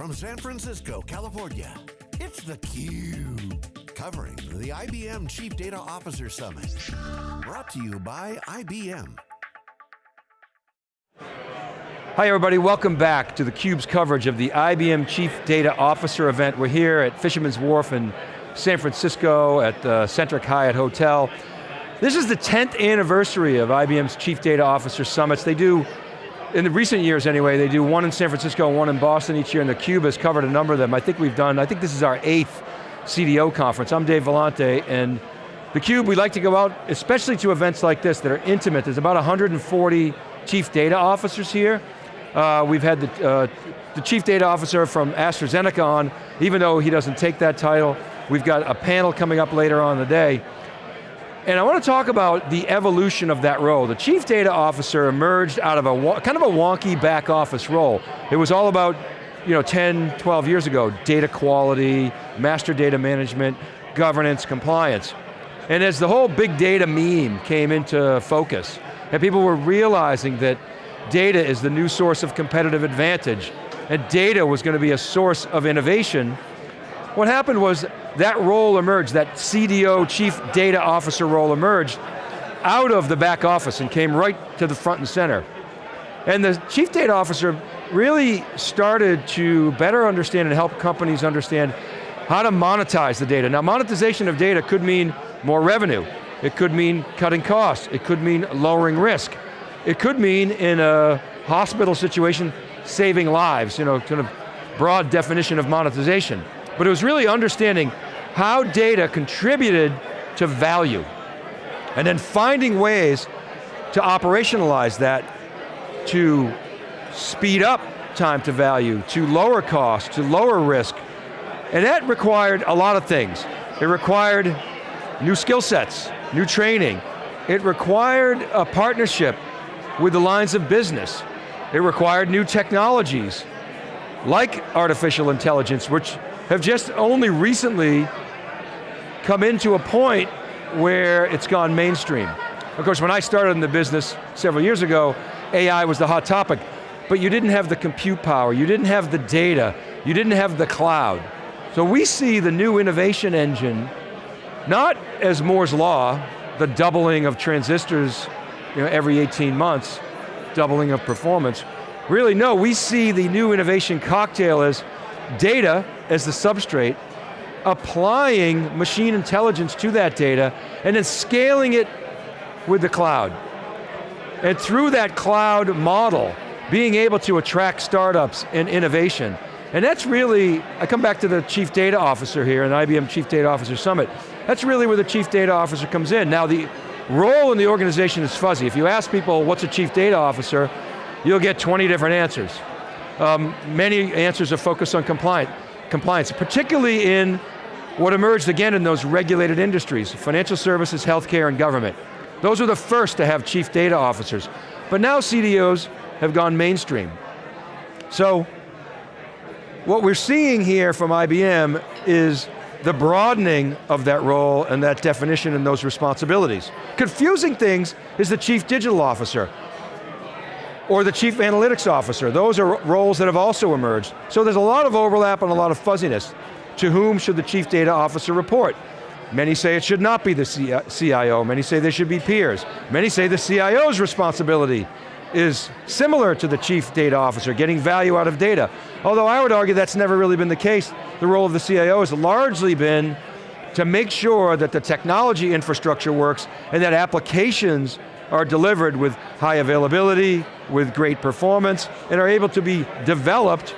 from San Francisco, California, it's theCUBE. Covering the IBM Chief Data Officer Summit. Brought to you by IBM. Hi everybody, welcome back to theCUBE's coverage of the IBM Chief Data Officer event. We're here at Fisherman's Wharf in San Francisco at the Centric Hyatt Hotel. This is the 10th anniversary of IBM's Chief Data Officer Summits. They do in the recent years anyway, they do one in San Francisco and one in Boston each year, and theCUBE has covered a number of them. I think we've done, I think this is our eighth CDO conference. I'm Dave Vellante, and theCUBE, we like to go out, especially to events like this that are intimate. There's about 140 chief data officers here. Uh, we've had the, uh, the chief data officer from AstraZeneca on, even though he doesn't take that title. We've got a panel coming up later on in the day. And I want to talk about the evolution of that role. The chief data officer emerged out of a kind of a wonky back office role. It was all about, you know, 10, 12 years ago, data quality, master data management, governance, compliance. And as the whole big data meme came into focus, and people were realizing that data is the new source of competitive advantage, and data was going to be a source of innovation, what happened was that role emerged, that CDO, Chief Data Officer role emerged out of the back office and came right to the front and center. And the Chief Data Officer really started to better understand and help companies understand how to monetize the data. Now monetization of data could mean more revenue. It could mean cutting costs. It could mean lowering risk. It could mean in a hospital situation, saving lives, you know, kind of broad definition of monetization but it was really understanding how data contributed to value, and then finding ways to operationalize that to speed up time to value, to lower cost, to lower risk, and that required a lot of things. It required new skill sets, new training. It required a partnership with the lines of business. It required new technologies, like artificial intelligence, which have just only recently come into a point where it's gone mainstream. Of course, when I started in the business several years ago, AI was the hot topic, but you didn't have the compute power, you didn't have the data, you didn't have the cloud. So we see the new innovation engine, not as Moore's Law, the doubling of transistors you know, every 18 months, doubling of performance. Really, no, we see the new innovation cocktail as data as the substrate, applying machine intelligence to that data, and then scaling it with the cloud. And through that cloud model, being able to attract startups and innovation. And that's really, I come back to the Chief Data Officer here, in IBM Chief Data Officer Summit. That's really where the Chief Data Officer comes in. Now the role in the organization is fuzzy. If you ask people what's a Chief Data Officer, you'll get 20 different answers. Um, many answers are focused on compliance compliance, particularly in what emerged again in those regulated industries, financial services, healthcare, and government. Those were the first to have chief data officers. But now CDOs have gone mainstream. So, what we're seeing here from IBM is the broadening of that role and that definition and those responsibilities. Confusing things is the chief digital officer or the chief analytics officer. Those are roles that have also emerged. So there's a lot of overlap and a lot of fuzziness. To whom should the chief data officer report? Many say it should not be the CIO, many say they should be peers. Many say the CIO's responsibility is similar to the chief data officer, getting value out of data. Although I would argue that's never really been the case. The role of the CIO has largely been to make sure that the technology infrastructure works and that applications are delivered with high availability, with great performance, and are able to be developed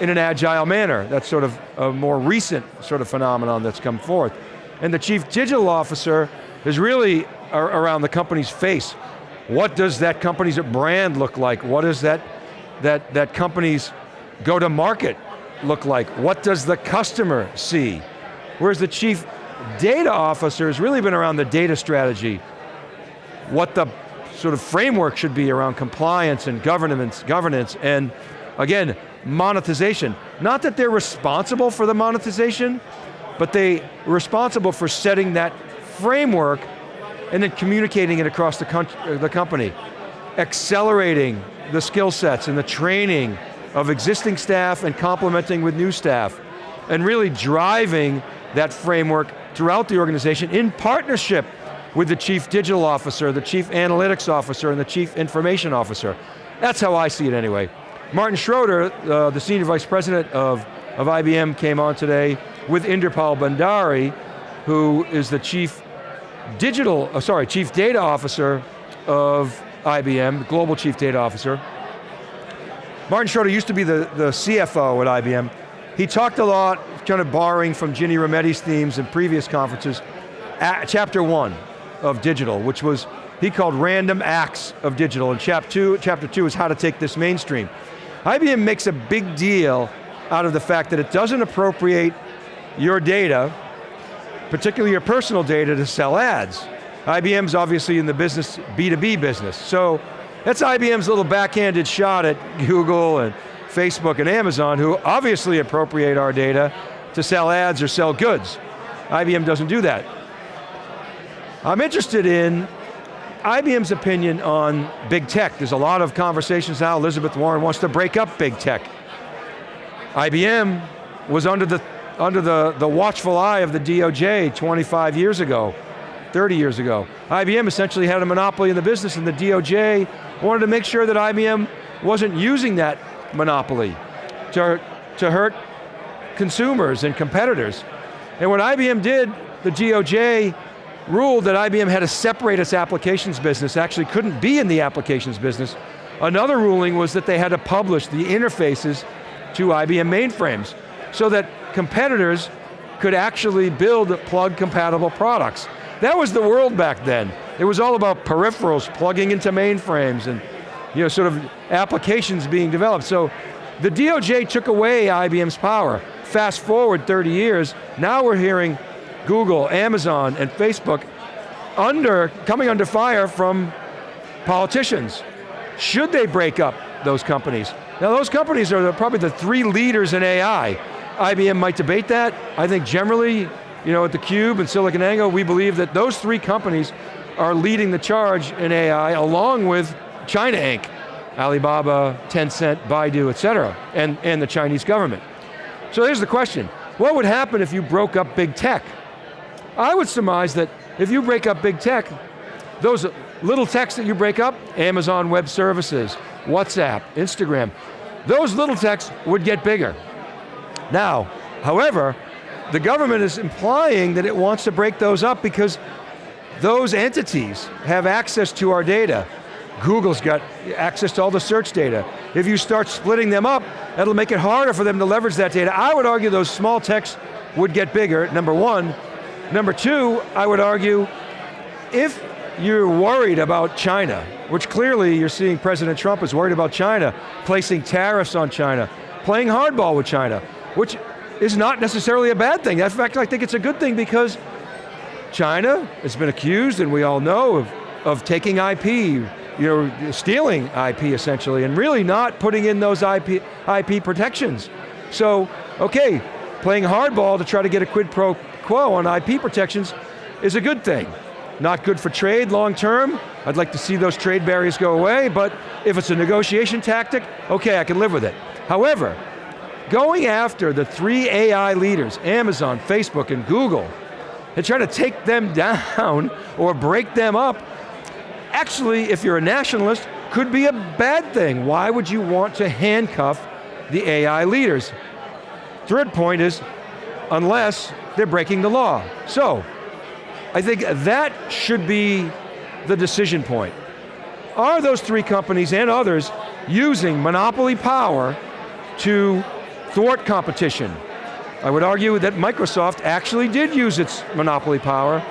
in an agile manner. That's sort of a more recent sort of phenomenon that's come forth. And the chief digital officer is really around the company's face. What does that company's brand look like? What does that, that, that company's go to market look like? What does the customer see? Whereas the chief data officer has really been around the data strategy, what the sort of framework should be around compliance and governance, governance and again, monetization. Not that they're responsible for the monetization, but they are responsible for setting that framework and then communicating it across the, uh, the company. Accelerating the skill sets and the training of existing staff and complementing with new staff, and really driving that framework throughout the organization in partnership with the chief digital officer, the chief analytics officer, and the chief information officer. That's how I see it anyway. Martin Schroeter, uh, the senior vice president of, of IBM came on today with Inderpal Bhandari, who is the chief digital, uh, sorry, chief data officer of IBM, global chief data officer. Martin Schroeter used to be the, the CFO at IBM. He talked a lot, kind of borrowing from Ginny Rometty's themes in previous conferences, chapter one of digital, which was, he called random acts of digital, and chapter two, chapter two is how to take this mainstream. IBM makes a big deal out of the fact that it doesn't appropriate your data, particularly your personal data, to sell ads. IBM's obviously in the business, B2B business. So that's IBM's little backhanded shot at Google and Facebook and Amazon, who obviously appropriate our data to sell ads or sell goods. IBM doesn't do that. I'm interested in IBM's opinion on big tech. There's a lot of conversations now, Elizabeth Warren wants to break up big tech. IBM was under the, under the, the watchful eye of the DOJ 25 years ago, 30 years ago. IBM essentially had a monopoly in the business and the DOJ wanted to make sure that IBM wasn't using that monopoly to, to hurt consumers and competitors. And what IBM did, the DOJ ruled that IBM had to separate its applications business, actually couldn't be in the applications business. Another ruling was that they had to publish the interfaces to IBM mainframes so that competitors could actually build plug compatible products. That was the world back then. It was all about peripherals plugging into mainframes and you know, sort of applications being developed. So the DOJ took away IBM's power. Fast forward 30 years, now we're hearing Google, Amazon, and Facebook under, coming under fire from politicians. Should they break up those companies? Now those companies are probably the three leaders in AI. IBM might debate that. I think generally, you know, at theCUBE and SiliconANGLE, we believe that those three companies are leading the charge in AI along with China Inc., Alibaba, Tencent, Baidu, et cetera, and, and the Chinese government. So here's the question, what would happen if you broke up big tech? I would surmise that if you break up big tech, those little techs that you break up, Amazon Web Services, WhatsApp, Instagram, those little techs would get bigger. Now, however, the government is implying that it wants to break those up because those entities have access to our data. Google's got access to all the search data. If you start splitting them up, that'll make it harder for them to leverage that data. I would argue those small techs would get bigger, number one, Number two, I would argue, if you're worried about China, which clearly you're seeing President Trump is worried about China, placing tariffs on China, playing hardball with China, which is not necessarily a bad thing. In fact, I think it's a good thing because China has been accused, and we all know, of, of taking IP, you know, stealing IP essentially, and really not putting in those IP, IP protections. So, okay, playing hardball to try to get a quid pro quo on IP protections is a good thing. Not good for trade long term. I'd like to see those trade barriers go away, but if it's a negotiation tactic, okay, I can live with it. However, going after the three AI leaders, Amazon, Facebook, and Google, and try to take them down or break them up, actually, if you're a nationalist, could be a bad thing. Why would you want to handcuff the AI leaders? Third point is, unless they're breaking the law. So, I think that should be the decision point. Are those three companies and others using monopoly power to thwart competition? I would argue that Microsoft actually did use its monopoly power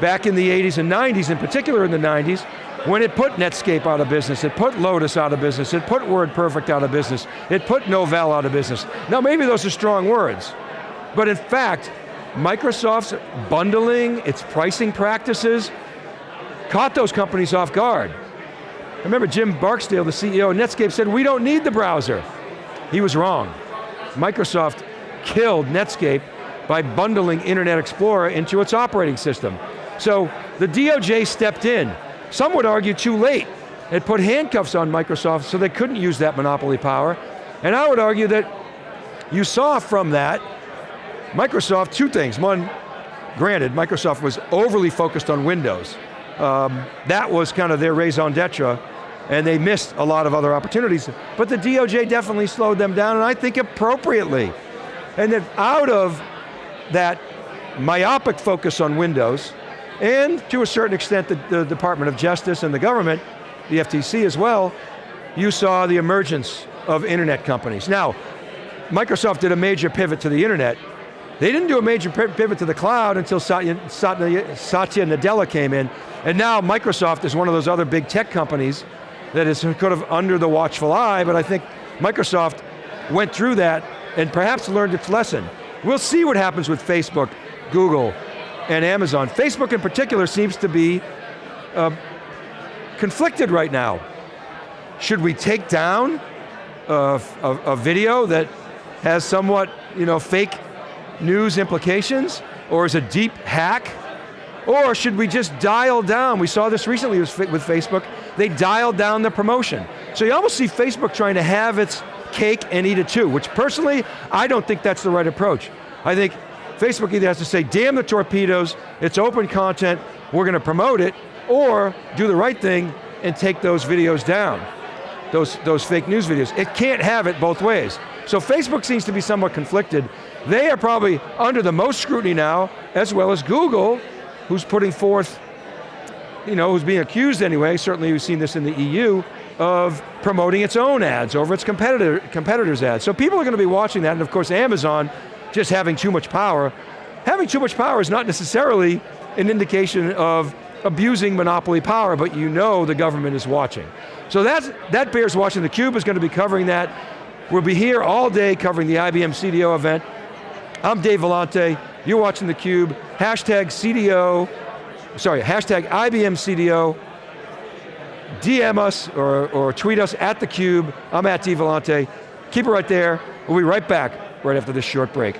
back in the 80s and 90s, in particular in the 90s, when it put Netscape out of business, it put Lotus out of business, it put WordPerfect out of business, it put Novell out of business. Now maybe those are strong words, but in fact, Microsoft's bundling, its pricing practices, caught those companies off guard. I remember Jim Barksdale, the CEO of Netscape said, we don't need the browser. He was wrong. Microsoft killed Netscape by bundling Internet Explorer into its operating system. So the DOJ stepped in. Some would argue too late. It put handcuffs on Microsoft so they couldn't use that monopoly power. And I would argue that you saw from that, Microsoft, two things. One, granted, Microsoft was overly focused on Windows. Um, that was kind of their raison d'etre, and they missed a lot of other opportunities. But the DOJ definitely slowed them down, and I think appropriately. And that out of that myopic focus on Windows, and to a certain extent the, the Department of Justice and the government, the FTC as well, you saw the emergence of internet companies. Now, Microsoft did a major pivot to the internet. They didn't do a major pivot to the cloud until Satya, Satya, Satya Nadella came in, and now Microsoft is one of those other big tech companies that is kind of under the watchful eye, but I think Microsoft went through that and perhaps learned its lesson. We'll see what happens with Facebook, Google, and Amazon. Facebook in particular seems to be uh, conflicted right now. Should we take down a, a, a video that has somewhat you know, fake news implications? Or is a deepfake? Or should we just dial down? We saw this recently with Facebook. They dialed down the promotion. So you almost see Facebook trying to have its cake and eat it too, which personally, I don't think that's the right approach. I think Facebook either has to say, damn the torpedoes, it's open content, we're going to promote it, or do the right thing and take those videos down, those, those fake news videos. It can't have it both ways. So Facebook seems to be somewhat conflicted. They are probably under the most scrutiny now, as well as Google, who's putting forth, you know, who's being accused anyway, certainly we've seen this in the EU, of promoting its own ads over its competitor, competitors' ads. So people are going to be watching that, and of course Amazon, just having too much power. Having too much power is not necessarily an indication of abusing monopoly power, but you know the government is watching. So that's, that bears watching. theCUBE is going to be covering that. We'll be here all day covering the IBM CDO event. I'm Dave Vellante, you're watching theCUBE, hashtag CDO, sorry, hashtag IBM CDO, DM us or, or tweet us at theCUBE, I'm at Dave Vellante. Keep it right there, we'll be right back right after this short break.